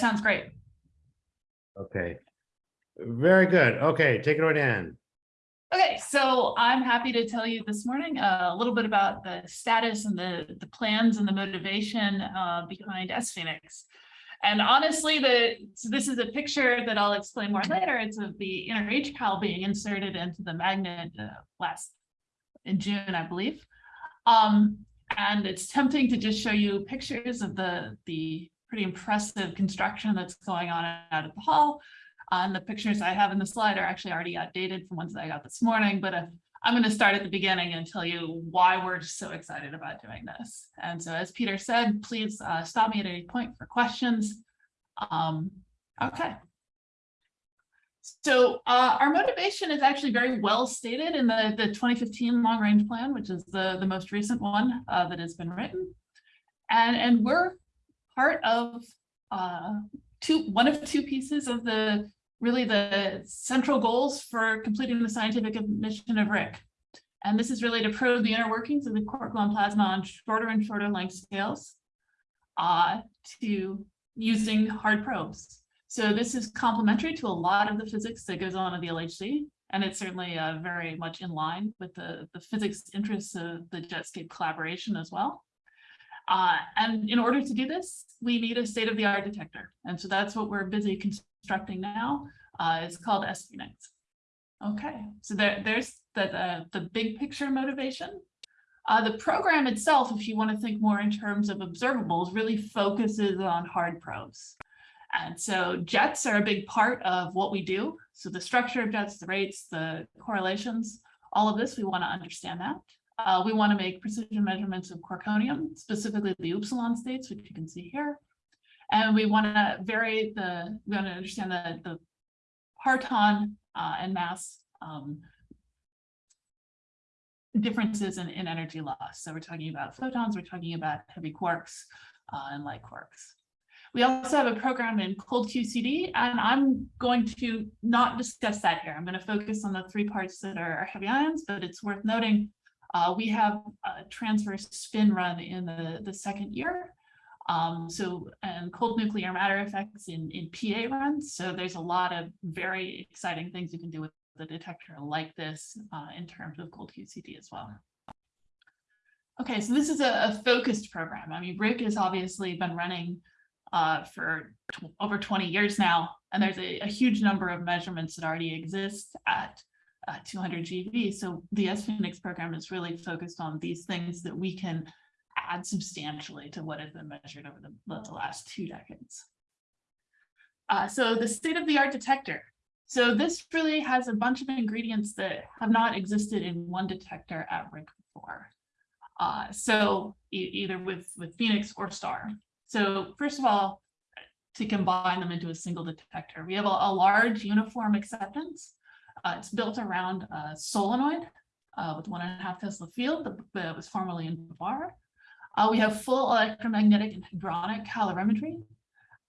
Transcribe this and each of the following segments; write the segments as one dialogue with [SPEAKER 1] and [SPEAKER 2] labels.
[SPEAKER 1] sounds great.
[SPEAKER 2] Okay. Very good. Okay, take it away, Dan.
[SPEAKER 1] Okay, so I'm happy to tell you this morning uh, a little bit about the status and the, the plans and the motivation uh, behind sPHENIX. And honestly, the so this is a picture that I'll explain more later. It's of the inner HCAL being inserted into the magnet uh, last in June, I believe. Um, and it's tempting to just show you pictures of the, the pretty impressive construction that's going on out at the hall. And the pictures I have in the slide are actually already outdated from ones that I got this morning, but uh, I'm going to start at the beginning and tell you why we're just so excited about doing this. And so as Peter said, please uh, stop me at any point for questions. Um, okay. So uh, our motivation is actually very well stated in the, the 2015 long range plan, which is the, the most recent one uh, that has been written. And, and we're part of uh, two, one of two pieces of the really the central goals for completing the scientific mission of RHIC. And this is really to probe the inner workings of the quark gluon plasma on shorter and shorter length scales uh, to using hard probes. So this is complementary to a lot of the physics that goes on at the LHC, and it's certainly uh, very much in line with the, the physics interests of the Jetscape collaboration as well. Uh, and in order to do this, we need a state-of-the-art detector. And so that's what we're busy constructing now. Uh, it's called SPHENIX. Okay, so there, there's the, uh, the big picture motivation. Uh, the program itself, if you want to think more in terms of observables, really focuses on hard probes. And so jets are a big part of what we do. So the structure of jets, the rates, the correlations, all of this, we want to understand that. Uh, we want to make precision measurements of quarkonium, specifically the upsilon states, which you can see here. And we want to vary the, we want to understand the, the parton uh, and mass um, differences in, in energy loss. So we're talking about photons, we're talking about heavy quarks uh, and light quarks. We also have a program in cold QCD, and I'm going to not discuss that here. I'm going to focus on the three parts that are heavy ions, but it's worth noting uh, we have a transverse spin run in the, the second year. Um, so, and cold nuclear matter effects in, in PA runs. So there's a lot of very exciting things you can do with the detector like this uh, in terms of cold QCD as well. Okay, so this is a, a focused program. I mean, RHIC has obviously been running uh, for over 20 years now, and there's a, a, huge number of measurements that already exist at uh, 200 GeV. So the SPHENIX program is really focused on these things that we can add substantially to what has been measured over the, the last two decades. Uh, so the state-of-the-art detector. So this really has a bunch of ingredients that have not existed in one detector at RHIC before. Uh, so e either with, with PHENIX or STAR. So first of all, to combine them into a single detector, we have a, a large uniform acceptance. Uh, it's built around a solenoid uh, with one and a half Tesla field that, was formerly in BaBar. Uh, we have full electromagnetic and hadronic calorimetry.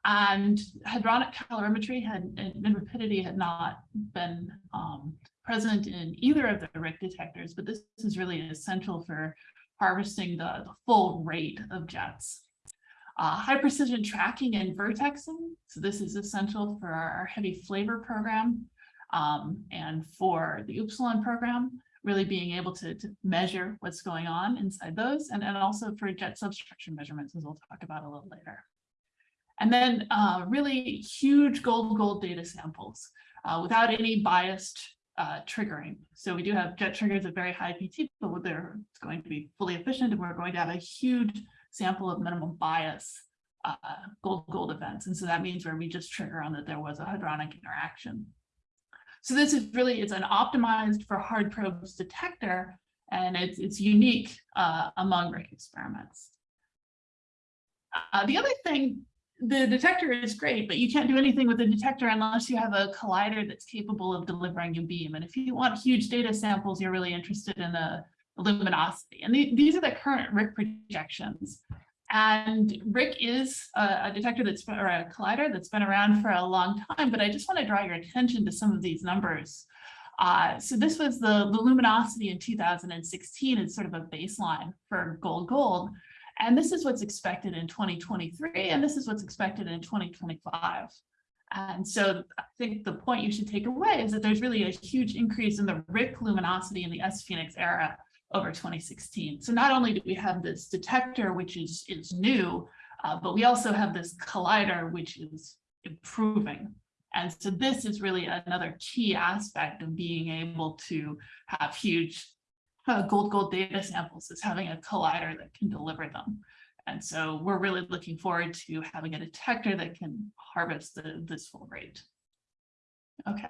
[SPEAKER 1] And hadronic calorimetry had and rapidity had not been um, present in either of the RHIC detectors, but this is really essential for harvesting the, the full rate of jets. Uh, high precision tracking and vertexing. So this is essential for our heavy flavor program um, and for the Upsilon program, really being able to, to measure what's going on inside those and, and also for jet substructure measurements, as we'll talk about a little later. And then uh, really huge gold gold data samples uh, without any biased uh, triggering. So we do have jet triggers at very high PT, but they're going to be fully efficient and we're going to have a huge sample of minimum bias uh, gold gold events. And so that means where we just trigger on that there was a hadronic interaction. So this is really, it's an optimized for hard probes detector, and it's, it's unique uh, among RHIC experiments. Uh, the other thing, the detector is great, but you can't do anything with the detector unless you have a collider that's capable of delivering a beam. And if you want huge data samples, you're really interested in the luminosity. And the, these are the current RHIC projections. And RHIC is a, a, detector that's been, or a collider that's been around for a long time, but I just want to draw your attention to some of these numbers. Uh, so this was the, the luminosity in 2016 is sort of a baseline for gold gold. And this is what's expected in 2023, and this is what's expected in 2025. And so I think the point you should take away is that there's really a huge increase in the RHIC luminosity in the sPHENIX era over 2016. So not only do we have this detector, which is, is new, uh, but we also have this collider, which is improving. And so this is really another key aspect of being able to have huge uh, gold gold data samples is having a collider that can deliver them. And so we're really looking forward to having a detector that can harvest the, this full rate. Okay.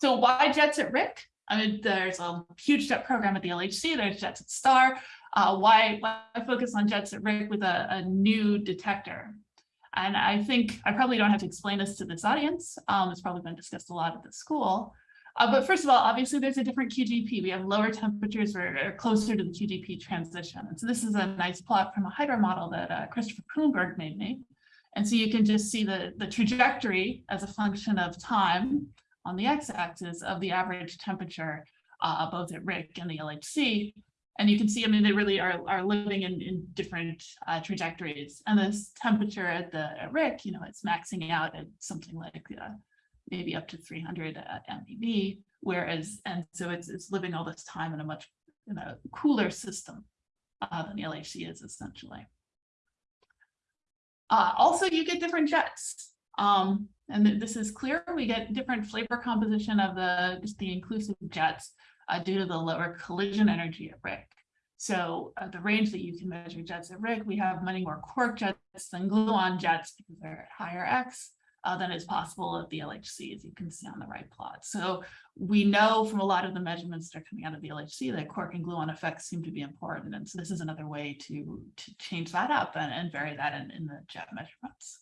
[SPEAKER 1] So why jets at RHIC? I mean, there's a huge jet program at the LHC, there's jets at STAR. Uh, why, why focus on jets at RHIC with a, a new detector? And I think I probably don't have to explain this to this audience. Um, it's probably been discussed a lot at the school. Uh, but first of all, obviously there's a different QGP. We have lower temperatures or, closer to the QGP transition. And so this is a nice plot from a hydro model that uh, Christopher Kuhnberg made me. And so you can just see the, the trajectory as a function of time on the x-axis of the average temperature, uh, both at RHIC and the LHC. And you can see, I mean, they really are, are living in, in different uh, trajectories. And this temperature at the at RHIC, you know, it's maxing out at something like uh, maybe up to 300 uh, MeV, whereas, and so it's, it's living all this time in a much in a cooler system uh, than the LHC is essentially. Uh, also, you get different jets. Um, and this is clear, we get different flavor composition of the, just the inclusive jets uh, due to the lower collision energy at RHIC. So uh, the range that you can measure jets at RHIC, we have many more quark jets than gluon jets because they're at higher X uh, than is possible at the LHC, as you can see on the right plot. So we know from a lot of the measurements that are coming out of the LHC that quark and gluon effects seem to be important. And so this is another way to, to change that up and, and vary that in, in the jet measurements.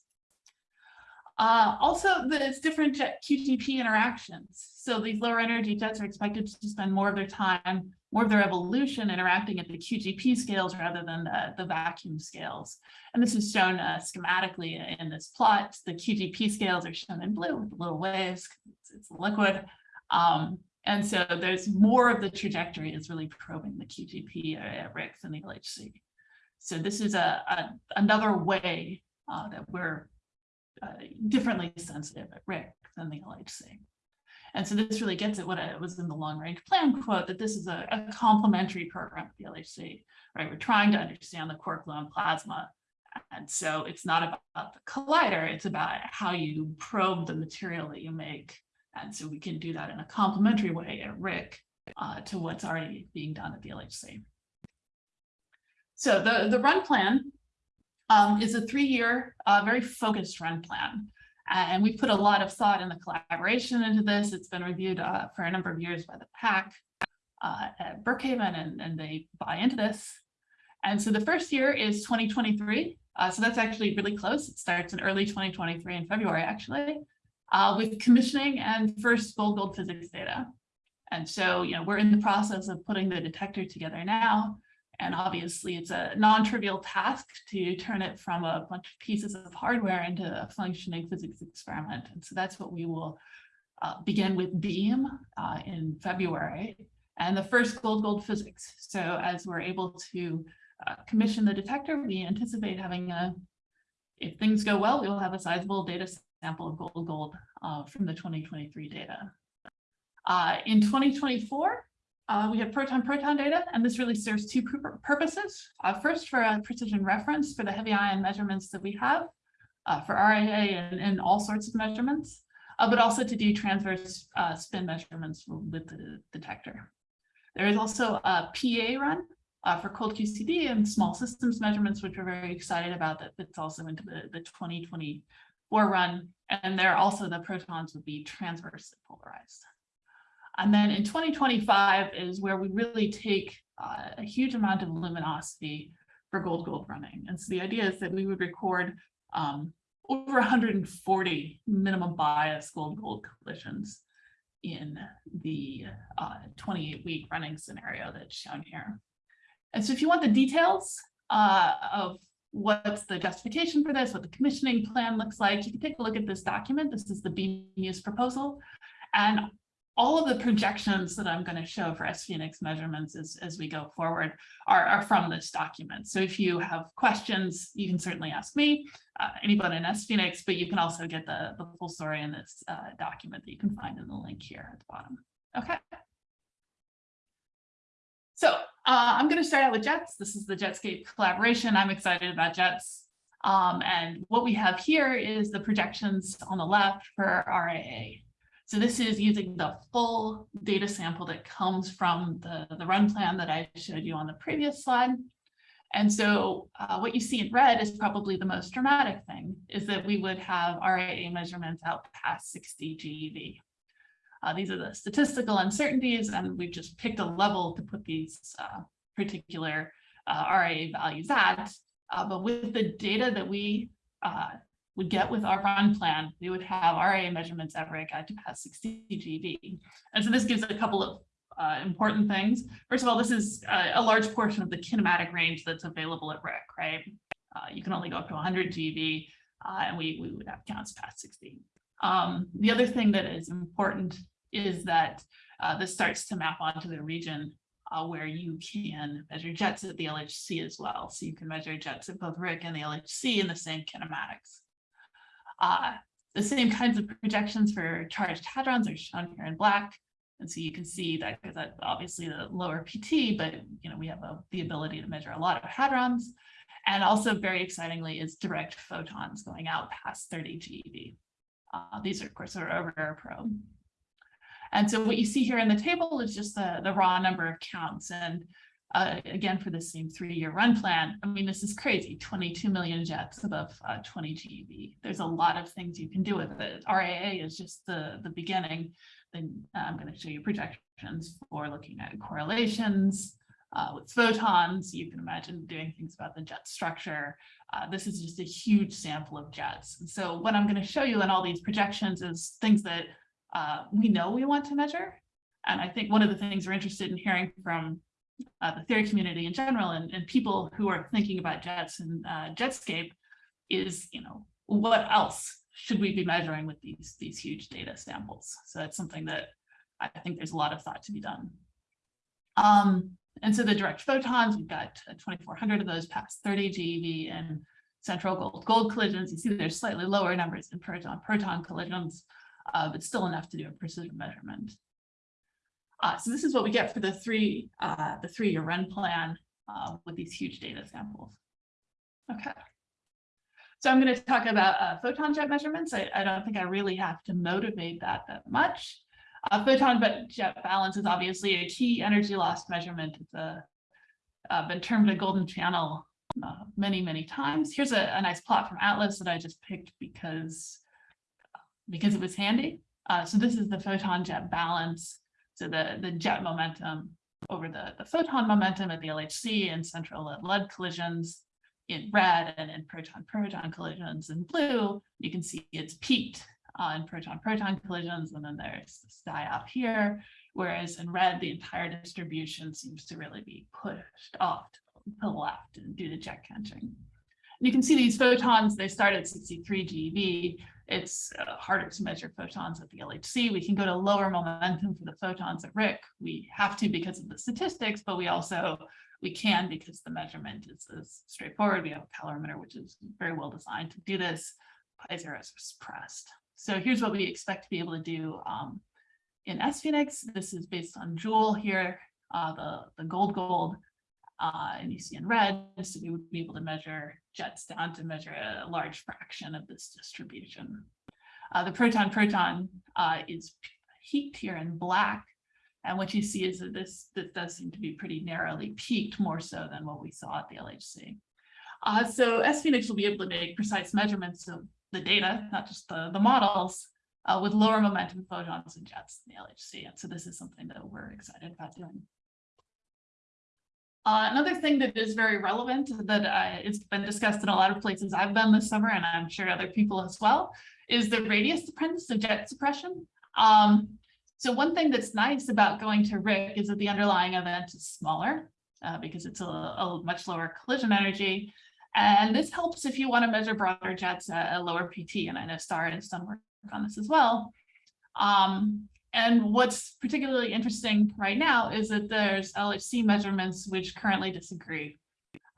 [SPEAKER 1] Uh, also, there's different QGP interactions. So these lower energy jets are expected to spend more of their time, more of their evolution interacting at the QGP scales rather than the, the vacuum scales. And this is shown uh, schematically in this plot. The QGP scales are shown in blue with little waves. It's, it's liquid. Um, and so there's more of the trajectory is really probing the QGP at RHIC and the LHC. So this is a, a another way uh, that we're uh, differently sensitive at RHIC than the LHC. And so this really gets at what it was in the long range plan quote, that this is a, a complementary program at the LHC, right? We're trying to understand the quark gluon plasma. And so it's not about the collider, it's about how you probe the material that you make. And so we can do that in a complementary way at RHIC uh, to what's already being done at the LHC. So the, the run plan um, is a three-year, uh, very focused run plan. And we put a lot of thought in the collaboration into this. It's been reviewed uh, for a number of years by the PAC uh, at Brookhaven, and, and they buy into this. And so the first year is 2023. Uh, so that's actually really close. It starts in early 2023 in February, actually, uh, with commissioning and first gold gold physics data. And so, you know, we're in the process of putting the detector together now. And obviously it's a non-trivial task to turn it from a bunch of pieces of hardware into a functioning physics experiment. And so that's what we will uh, begin with BEAM uh, in February and the first gold gold physics. So as we're able to uh, commission the detector, we anticipate having a, if things go well, we will have a sizable data sample of gold gold uh, from the 2023 data. Uh, in 2024, uh, we have proton-proton data, and this really serves two purposes. Uh, first, for a precision reference for the heavy ion measurements that we have uh, for RAA and, and, all sorts of measurements, uh, but also to do transverse uh, spin measurements with the detector. There is also a PA run uh, for cold QCD and small systems measurements, which we're very excited about that fits also into the, the 2024 run. And there also the protons would be transversely polarized. And then in 2025 is where we really take uh, a huge amount of luminosity for gold gold running. And so the idea is that we would record um, over 140 minimum bias gold gold collisions in the 28 uh, week running scenario that's shown here. And so if you want the details uh, of what's the justification for this, what the commissioning plan looks like, you can take a look at this document. This is the BMUS proposal. And all of the projections that I'm going to show for SPHENIX measurements as, as we go forward are, are from this document. So if you have questions, you can certainly ask me, uh, anybody in SPHENIX, but you can also get the, the full story in this uh, document that you can find in the link here at the bottom. Okay. So uh, I'm going to start out with JETS. This is the Jetscape collaboration. I'm excited about JETS. Um, and what we have here is the projections on the left for RAA. So this is using the full data sample that comes from the, the run plan that I showed you on the previous slide. And so uh, what you see in red is probably the most dramatic thing, is that we would have RAA measurements out past 60 GeV. Uh, these are the statistical uncertainties, and we've just picked a level to put these uh, particular uh, RAA values at. Uh, but with the data that we uh, would get with our run plan, we would have RA measurements at RHIC at to pass 60 GeV. And so this gives a couple of uh, important things. First of all, this is uh, a large portion of the kinematic range that's available at RHIC, right? Uh, you can only go up to 100 GeV, uh, and we, we would have counts past 60. Um, the other thing that is important is that uh, this starts to map onto the region uh, where you can measure jets at the LHC as well. So you can measure jets at both RHIC and the LHC in the same kinematics. Uh, the same kinds of projections for charged hadrons are shown here in black. And so you can see that because that's obviously the lower PT, but you know we have a, the ability to measure a lot of hadrons. And also very excitingly is direct photons going out past 30 GeV. Uh, these are of course are a rare probe. And so what you see here in the table is just the, the raw number of counts. And uh, again, for the same three-year run plan, I mean, this is crazy, 22 million jets above uh, 20 GeV. There's a lot of things you can do with it. RAA is just the, the beginning. Then uh, I'm going to show you projections for looking at correlations uh, with photons. You can imagine doing things about the jet structure. Uh, this is just a huge sample of jets. So what I'm going to show you in all these projections is things that uh, we know we want to measure. And I think one of the things we're interested in hearing from uh, the theory community in general and, and people who are thinking about jets and uh, Jetscape is, you know, what else should we be measuring with these, these huge data samples? So that's something that I think there's a lot of thought to be done. Um, and so the direct photons, we've got 2,400 of those past 30 GeV and central gold gold collisions. You see there's slightly lower numbers in proton proton collisions, uh, but still enough to do a precision measurement. Uh, so this is what we get for the three uh, the three year run plan uh, with these huge data samples. Okay. So I'm going to talk about uh, photon jet measurements. I, I, don't think I really have to motivate that that much. Uh, photon jet balance is obviously a key energy loss measurement. It's a, uh, been termed a golden channel many, many times. Here's a, a, nice plot from Atlas that I just picked because, because it was handy. so this is the photon jet balance so the, the jet momentum over the, the photon momentum at the LHC and central lead lead collisions in red and in proton-proton collisions in blue, you can see it's peaked uh, in proton-proton collisions, and then there's this die off here, whereas in red, the entire distribution seems to really be pushed off to the left due to jet. And you can see these photons, they start at 63 GeV, it's uh, harder to measure photons at the LHC. We can go to lower momentum for the photons at RIC. We have to because of the statistics, but we also, we can because the measurement is, is straightforward. We have a calorimeter, which is very well designed to do this. Pi zero is suppressed. So here's what we expect to be able to do um, in SPHENIX. This is based on JEWEL here, uh, the, the gold gold uh, and you see in red, so we would be able to measure jets down to measure a large fraction of this distribution. Uh, the proton-proton uh, is peaked here in black, and what you see is that this, this does seem to be pretty narrowly peaked, more so than what we saw at the LHC. Uh, so SPHENIX will be able to make precise measurements of the data, not just the, the models, uh, with lower momentum photons and jets in the LHC. And so this is something that we're excited about doing. Uh, another thing that is very relevant that uh, it's been discussed in a lot of places I've been this summer, and I'm sure other people as well, is the radius dependence of jet suppression. Um, so one thing that's nice about going to RHIC is that the underlying event is smaller uh, because it's a, a, much lower collision energy. And this helps if you want to measure broader jets at a lower PT, and I know Star has done work on this as well. Um, and what's particularly interesting right now is that there's LHC measurements which currently disagree.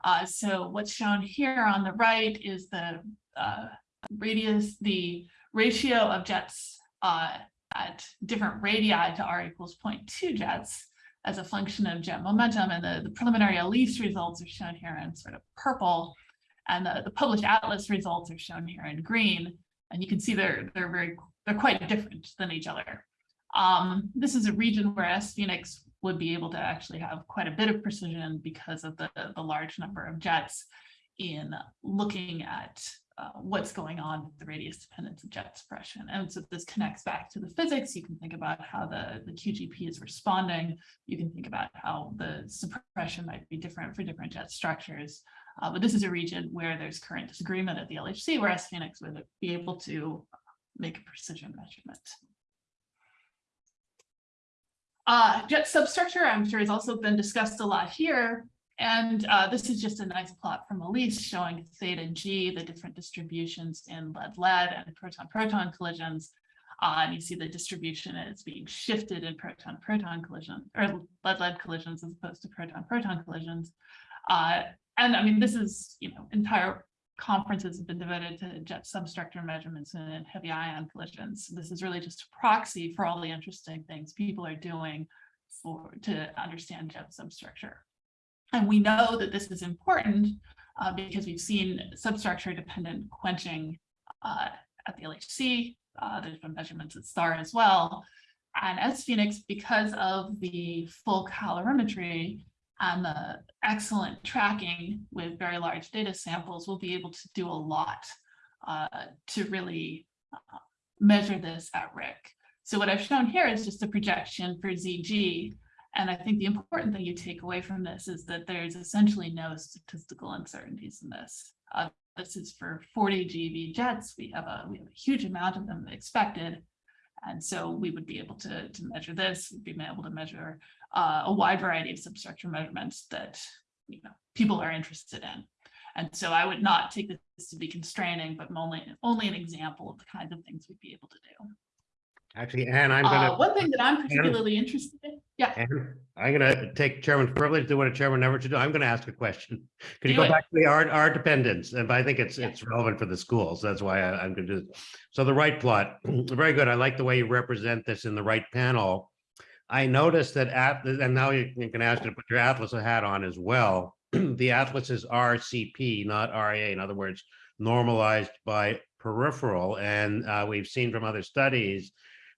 [SPEAKER 1] Uh, so what's shown here on the right is the uh, radius, the ratio of jets uh, at different radii to r equals 0.2 jets as a function of jet momentum. And the, the preliminary ALICE results are shown here in sort of purple. And the, the published atlas results are shown here in green. And you can see they're, they're very, they're quite different than each other. Um, this is a region where sPHENIX would be able to actually have quite a bit of precision because of the, the large number of jets in looking at uh, what's going on with the radius dependence of jet suppression. And so this connects back to the physics. You can think about how the, the QGP is responding. You can think about how the suppression might be different for different jet structures. Uh, but this is a region where there's current disagreement at the LHC, where sPHENIX would be able to make a precision measurement. Uh, jet substructure, I'm sure has also been discussed a lot here. And uh, this is just a nice plot from ALICE showing theta G, the different distributions in lead-lead and proton-proton collisions. Uh, and you see the distribution is being shifted in proton-proton collision or lead-lead collisions as opposed to proton-proton collisions. Uh, and I mean, this is, you know, entire conferences have been devoted to jet substructure measurements and heavy ion collisions. This is really just a proxy for all the interesting things people are doing for to understand jet substructure. And we know that this is important uh, because we've seen substructure dependent quenching uh, at the LHC. Uh, there's been measurements at STAR as well. And sPHENIX, because of the full calorimetry and the excellent tracking with very large data samples, will be able to do a lot uh, to really uh, measure this at RHIC. So what I've shown here is just a projection for ZG and I think the important thing you take away from this is that there's essentially no statistical uncertainties in this. Uh, this is for 40 GeV jets. We have a we have a huge amount of them expected. And so we would be able to, to measure this, we'd be able to measure uh, a wide variety of substructure measurements that you know people are interested in. And so I would not take this to be constraining, but only, only an example of the kinds of things we'd be able to do.
[SPEAKER 2] Actually, Anne, I'm
[SPEAKER 1] Uh,
[SPEAKER 2] gonna,
[SPEAKER 1] one thing that I'm particularly interested in, yeah,
[SPEAKER 2] Anne, I'm gonna take chairman's privilege, to do what a chairman never should do. I'm gonna ask a question. Could you
[SPEAKER 1] Do
[SPEAKER 2] go
[SPEAKER 1] it.
[SPEAKER 2] back to the R, R dependence? And I think it's,
[SPEAKER 1] Yeah.
[SPEAKER 2] it's relevant for the schools. That's why I, I'm gonna do. this. So the right plot, very good. I like the way you represent this in the right panel. I noticed that at, and now you you can ask you to put your Atlas hat on as well. The Atlas is RCP, not RA. In other words, normalized by peripheral. And uh, we've seen from other studies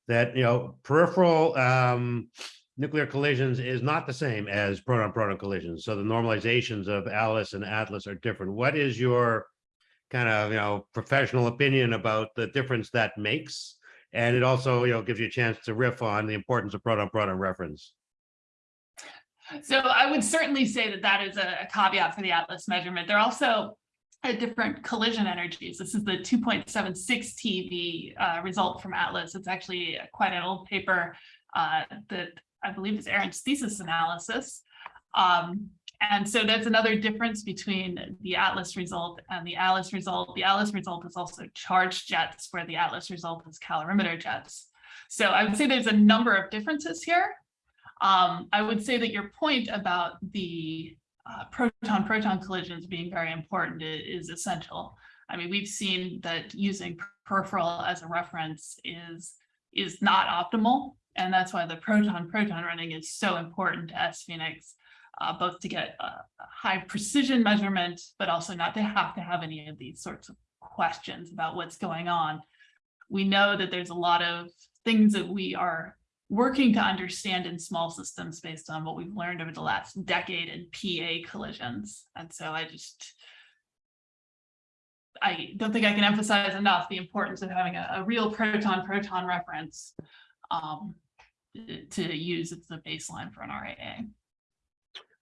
[SPEAKER 2] that, you know, peripheral um, nuclear collisions is not the same as proton-proton collisions. So the normalizations of Alice and Atlas are different. What is your kind of, you know, professional opinion about the difference that makes? And it also, you know, gives you a chance to riff on the importance of proton-proton reference.
[SPEAKER 1] So I would certainly say that that is a a caveat for the Atlas measurement. They're also at different collision energies. This is the 2.76 TeV uh, result from Atlas. It's actually quite an old paper uh, that I believe is Aaron's thesis analysis. Um, and so that's another difference between the Atlas result and the Alice result. The Alice result is also charged jets, where the Atlas result is calorimeter jets. So I would say there's a number of differences here. Um, I would say that your point about the uh, proton-proton collisions being very important i- is essential. I mean, we've seen that using peripheral as a reference is, is not optimal. And that's why the proton-proton running is so important to sPHENIX, uh, both to get a, high precision measurement, but also not to have to have any of these sorts of questions about what's going on. We know that there's a lot of things that we are working to understand in small systems based on what we've learned over the last decade in PA collisions. And so I just, I don't think I can emphasize enough the importance of having a, a real proton-proton reference um, to use as the baseline for an RAA.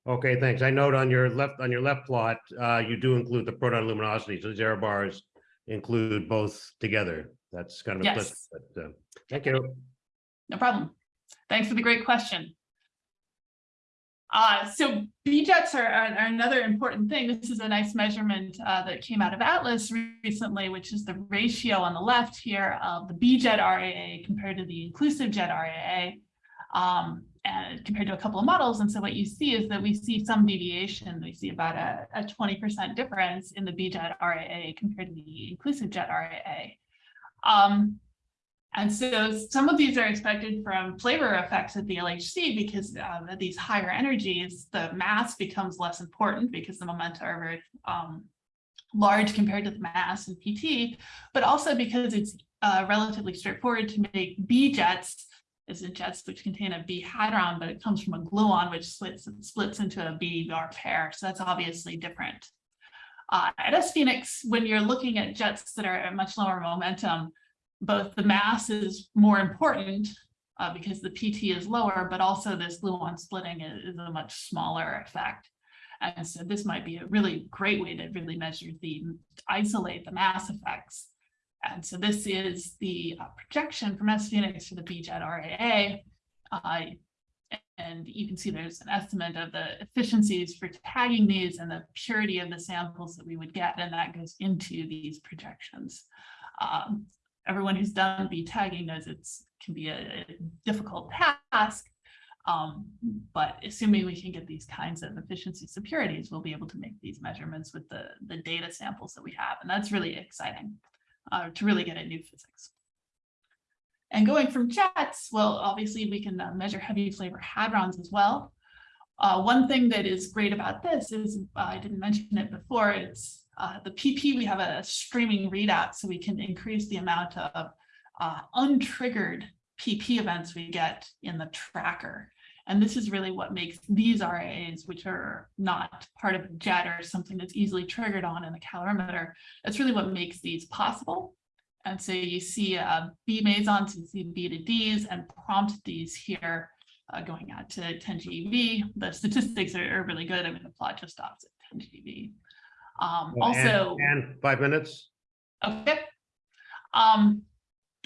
[SPEAKER 2] Okay, thanks. I note on your left, on your left plot, uh, you do include the proton luminosity. So error bars include both together. That's kind of implicit,
[SPEAKER 1] Yes.
[SPEAKER 2] but, uh, thank you.
[SPEAKER 1] No problem. Thanks for the great question. Uh, so B jets are, are, are another important thing. This is a nice measurement uh, that came out of Atlas recently, which is the ratio on the left here of the B jet RAA compared to the inclusive jet RAA. Um, and compared to a couple of models. And so what you see is that we see some deviation. We see about a, a 20% difference in the B-jet RAA compared to the inclusive jet RAA. Um, and so some of these are expected from flavor effects at the LHC because uh, at these higher energies, the mass becomes less important because the momenta are very um, large compared to the mass in PT, but also because it's uh, relatively straightforward to make B jets is in jets which contain a B hadron, but it comes from a gluon, which splits, splits into a B bar pair. So that's obviously different. Uh, at sPHENIX, when you're looking at jets that are at much lower momentum, both the mass is more important uh, because the PT is lower, but also this gluon splitting is, is a much smaller effect. And so this might be a really great way to really measure the isolate the mass effects and so this is the uh, projection from sPHENIX for the BJET RAA. Uh, and you can see there's an estimate of the efficiencies for tagging these and the purity of the samples that we would get, and that goes into these projections. Um, everyone who's done B tagging knows it can be a, a difficult task, um, but assuming we can get these kinds of efficiency securities, we'll be able to make these measurements with the, the data samples that we have, and that's really exciting uh, to really get at new physics. And going from jets, well, obviously we can uh, measure heavy flavor hadrons as well. Uh, one thing that is great about this is, uh, I didn't mention it before, it's uh, the PP, we have a streaming readout, so we can increase the amount of uh, untriggered PP events we get in the tracker. And this is really what makes these RAAs, which are not part of a jet or something that's easily triggered on in the calorimeter, that's really what makes these possible. And so you see uh, B mesons, you see B to Ds and prompt Ds here uh, going out to 10 GeV. The statistics are, are, really good. I mean, the plot just stops at 10 GeV. Um, also,
[SPEAKER 2] and, and five minutes.
[SPEAKER 1] Okay. Um,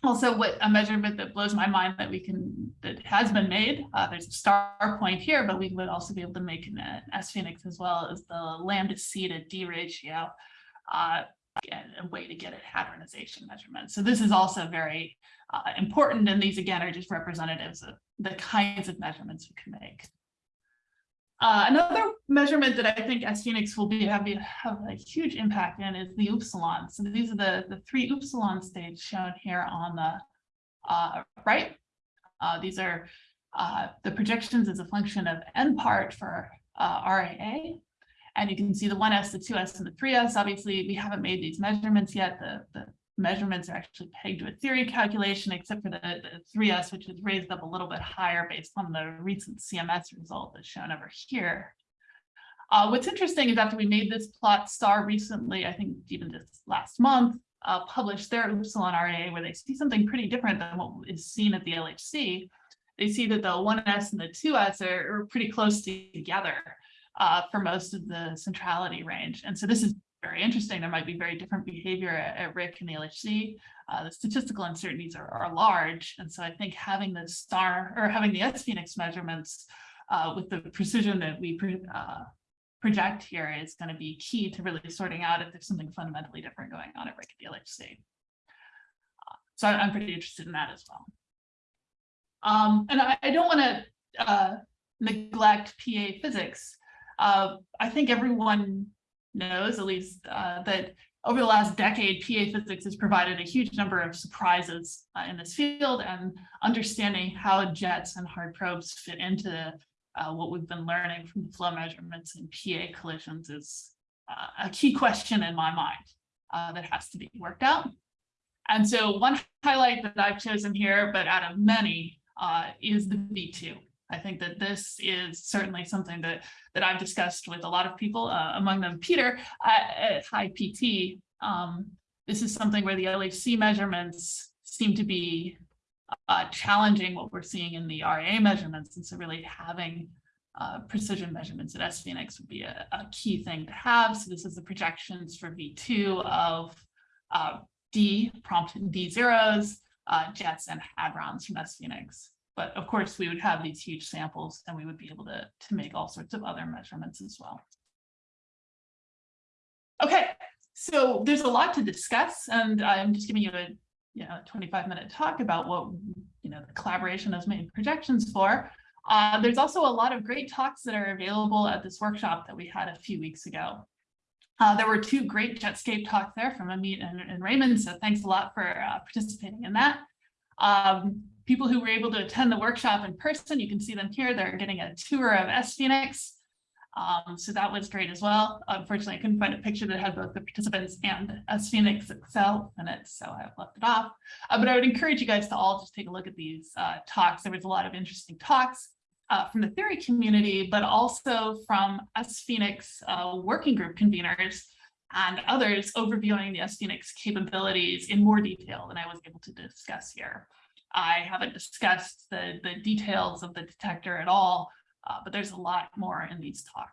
[SPEAKER 1] also what a measurement that blows my mind that we can that has been made uh, there's a star point here but we would also be able to make an sPHENIX as well as the lambda c to d ratio uh, a way to get a hadronization measurement so this is also very uh, important and these again are just representatives of the kinds of measurements we can make uh, another measurement that I think sPHENIX will be have, have a huge impact in is the upsilon. So these are the, the three upsilon states shown here on the uh, right. Uh, these are uh, the projections as a function of n part for uh, RAA. And you can see the 1s, the 2s, and the 3s. Obviously, we haven't made these measurements yet. The, the measurements are actually pegged to a theory calculation, except for the, the 3S, which is raised up a little bit higher based on the recent CMS result that's shown over here. Uh, what's interesting is after we made this plot, STAR recently, I think even just last month, uh, published their Upsilon RAA where they see something pretty different than what is seen at the LHC. They see that the 1S and the 2S are, are pretty close together uh, for most of the centrality range. And so this is very interesting. There might be very different behavior at, at RHIC and the LHC. Uh, the statistical uncertainties are, are large. And so I think having the star or having the sPHENIX measurements uh, with the precision that we uh, project here is going to be key to really sorting out if there's something fundamentally different going on at RHIC and the LHC. Uh, so I'm pretty interested in that as well. Um, and I, I don't want to uh, neglect PA physics. Uh, I think everyone knows, at least uh, that over the last decade, PA physics has provided a huge number of surprises uh, in this field and understanding how jets and hard probes fit into uh, what we've been learning from the flow measurements in PA collisions is uh, a key question in my mind uh, that has to be worked out. And so one highlight that I've chosen here, but out of many, uh, is the V2. I think that this is certainly something that that I've discussed with a lot of people, uh, among them Peter at, High PT. Um, this is something where the LHC measurements seem to be uh, challenging what we're seeing in the RA measurements. And so really having uh, precision measurements at sPHENIX would be a, a, key thing to have. So this is the projections for V2 of uh, D, prompt D zeros, uh, jets and hadrons from sPHENIX. But of course, we would have these huge samples and we would be able to, to make all sorts of other measurements as well. Okay, so there's a lot to discuss and I'm just giving you a, you know, 25 minute talk about what, you know, the collaboration has made projections for. Uh, there's also a lot of great talks that are available at this workshop that we had a few weeks ago. Uh, there were two great Jetscape talks there from Amit and, and Raymond, so thanks a lot for uh, participating in that. Um, people who were able to attend the workshop in person, you can see them here. They're getting a tour of sPHENIX. Um, so that was great as well. Unfortunately, I couldn't find a picture that had both the participants and sPHENIX itself in it, so I've left it off. Uh, but I would encourage you guys to all just take a look at these uh, talks. There was a lot of interesting talks uh, from the theory community, but also from sPHENIX uh, working group conveners and others overviewing the sPHENIX capabilities in more detail than I was able to discuss here. I haven't discussed the, the details of the detector at all, uh, but there's a lot more in these talks.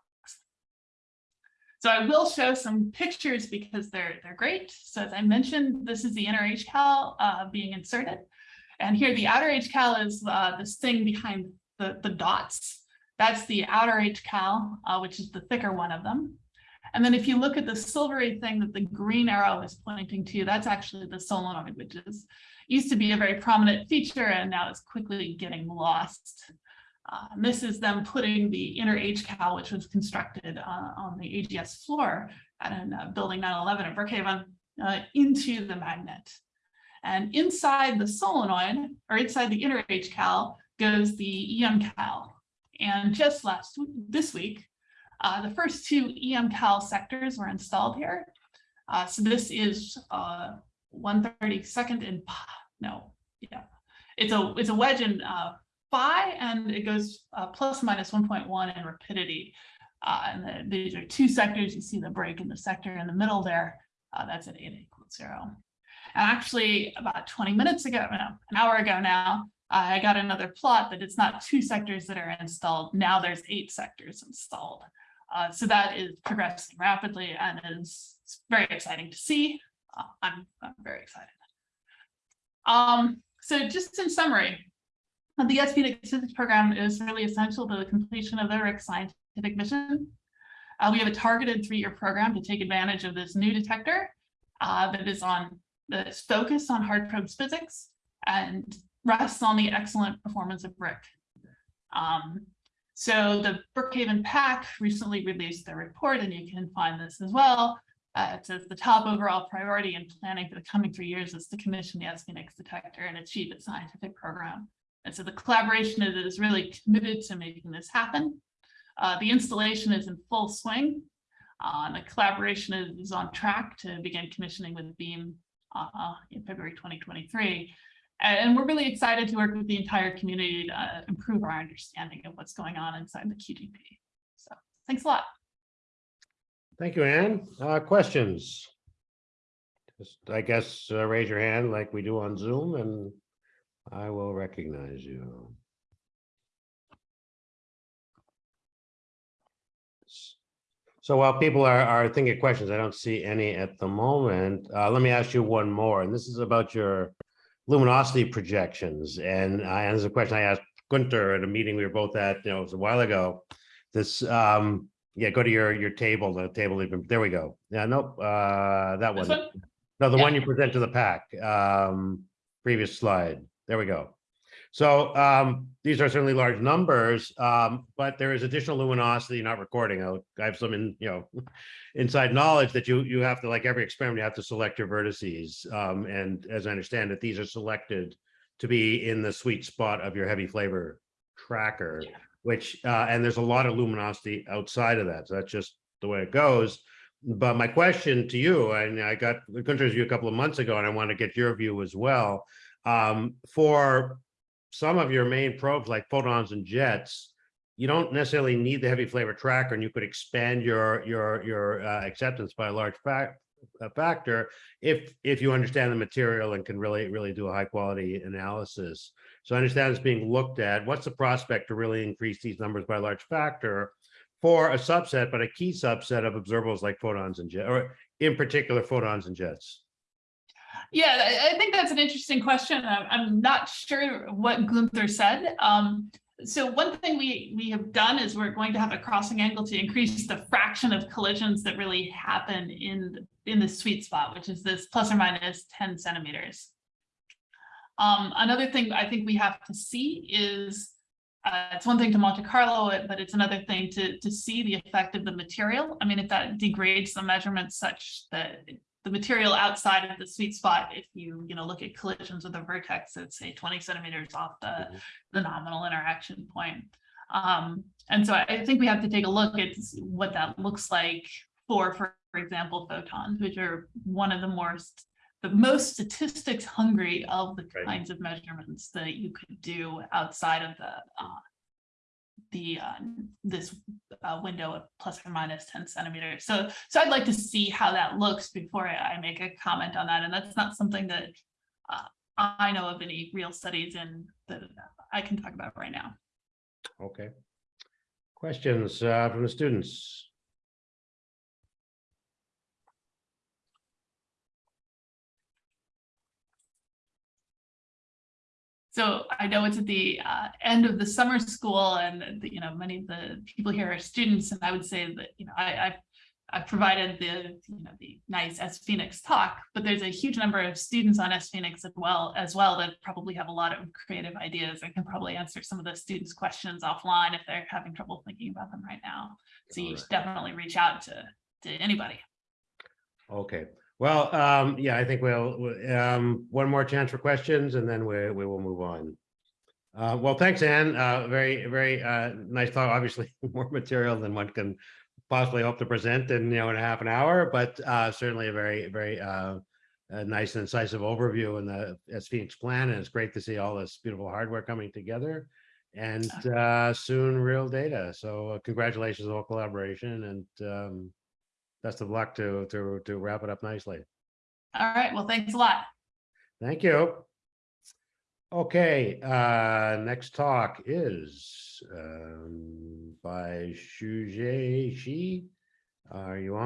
[SPEAKER 1] So I will show some pictures because they're, they're great. So as I mentioned, this is the inner HCAL uh, being inserted. And here the outer HCAL is uh, this thing behind the, the dots. That's the outer HCAL, uh, which is the thicker one of them. And then if you look at the silvery thing that the green arrow is pointing to, that's actually the solenoid, which is used to be a very prominent feature and now is quickly getting lost. Uh, and this is them putting the inner HCAL, which was constructed uh, on the AGS floor at uh, building 911 at Brookhaven, uh, into the magnet. And inside the solenoid, or inside the inner HCAL, goes the EMCAL. And just last this week, uh, the first two EMCAL sectors were installed here. Uh, so this is uh, 132nd and no, yeah, it's a it's a wedge in uh, phi and it goes uh, plus minus 1.1 in rapidity. Uh, and the, these are two sectors. You see the break in the sector in the middle there. That's at eta equals zero. And actually, about 20 minutes ago, no, an hour ago now, I got another plot that it's not two sectors that are installed. Now there's eight sectors installed. Uh, so that is progressing rapidly and is very exciting to see. Uh, I'm, I'm very excited. Um, so just in summary, the SPD Physics program is really essential to the completion of the RHIC scientific mission. Uh, we have a targeted three-year program to take advantage of this new detector uh, that is on that's focused on hard probes physics and rests on the excellent performance of RHIC. Um, so the Brookhaven PAC recently released their report, and you can find this as well. Uh, it says the top overall priority in planning for the coming three years is to commission the sPHENIX detector and achieve its scientific program. And so the collaboration is really committed to making this happen. Uh, the installation is in full swing. Uh, the collaboration is, is, on track to begin commissioning with Beam uh, in February 2023. And we're really excited to work with the entire community to uh, improve our understanding of what's going on inside the QGP. So thanks a lot.
[SPEAKER 2] Thank you, Anne. Uh, questions? Just, I guess, uh, raise your hand like we do on Zoom and I will recognize you. So while people are, are thinking questions, I don't see any at the moment. Uh, let me ask you one more, and this is about your luminosity projections. And I, and there's a question I asked Gunter at a meeting we were both at, you know, it was a while ago. This, um, yeah, go to your, your table, the table even, there we go. Yeah, nope, uh, that one.
[SPEAKER 1] one?
[SPEAKER 2] No, the
[SPEAKER 1] Yeah.
[SPEAKER 2] one you present to the PAC, um, previous slide. There we go. So, um, these are certainly large numbers, um, but there is additional luminosity not recording. I have some in, you know, inside knowledge that you, you have to, like every experiment, you have to select your vertices. Um, and as I understand it, these are selected to be in the sweet spot of your heavy flavor tracker,
[SPEAKER 1] Yeah.
[SPEAKER 2] which, uh, and there's a lot of luminosity outside of that. So that's just the way it goes. But my question to you, and I got Gunter's view a couple of months ago, and I want to get your view as well. Um, for some of your main probes like photons and jets, you don't necessarily need the heavy flavor tracker, and you could expand your your your uh, acceptance by a large factor if if you understand the material and can really really do a high quality analysis. So I understand it's being looked at. What's the prospect to really increase these numbers by a large factor for a subset, but a key subset of observables like photons and jet, or in particular photons and jets?
[SPEAKER 1] Yeah, I, I think that's an interesting question. I'm, I'm not sure what Gunther said. Um, so one thing we, we have done is we're going to have a crossing angle to increase the fraction of collisions that really happen in, in the sweet spot, which is this plus or minus ten centimeters. Um, another thing I think we have to see is, uh, it's one thing to Monte Carlo it, but it's another thing to, to see the effect of the material. I mean, if that degrades the measurement such that the material outside of the sweet spot, if you, you know, look at collisions with a vertex that's say twenty centimeters off the,
[SPEAKER 2] Mhm.
[SPEAKER 1] the nominal interaction point. Um, and so I, think we have to take a look at what that looks like for, for for example, photons, which are one of the more, the most statistics hungry of the
[SPEAKER 2] Right.
[SPEAKER 1] kinds of measurements that you could do outside of the, uh, the, uh, this, uh, window of plus or minus ten centimeters. So, so I'd like to see how that looks before I, I make a comment on that. And that's not something that, uh, I know of any real studies in that I can talk about right now.
[SPEAKER 2] Okay. Questions uh, from the students?
[SPEAKER 1] So I know it's at the uh, end of the summer school and, the- you know, many of the people here are students, and I would say that, you know, I, I've I've provided the, you know, the nice sPHENIX talk, but there's a huge number of students on sPHENIX as well, as well that probably have a lot of creative ideas. I can probably answer some of the students' questions offline if they're having trouble thinking about them right now. So you should definitely reach out to, to anybody.
[SPEAKER 2] Okay, well, um, yeah, I think we'll, um, one more chance for questions and then we, we will move on. Uh, well, thanks, Ann. Uh, very, very, uh, nice talk. Obviously, more material than one can possibly hope to present in, you know, in a half an hour, but, uh, certainly a very, very, uh, nice and incisive overview in the sPHENIX plan. And it's great to see all this beautiful hardware coming together. And, uh, soon real data. So congratulations on all collaboration and, um, best of luck to, to, to wrap it up nicely.
[SPEAKER 1] All right, well, thanks a lot.
[SPEAKER 2] Thank you. Okay, uh, next talk is, um, by Shujie Shi. Are you on?